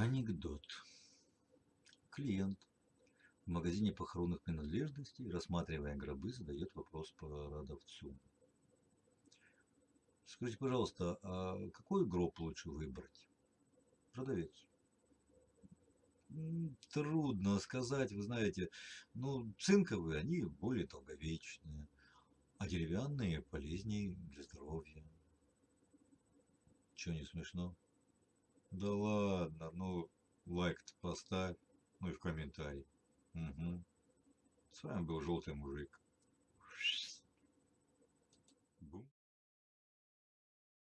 Анекдот. Клиент в магазине похоронных принадлежностей, рассматривая гробы, задает вопрос продавцу. Скажите, пожалуйста, а какой гроб лучше выбрать? Продавец. «М, Трудно сказать, вы знаете. Ну, цинковые, они более долговечные, а деревянные полезнее для здоровья. Чё не смешно? Да ладно, поставь, ну и в комментарий. Мгм. С вами был Желтый Мужик.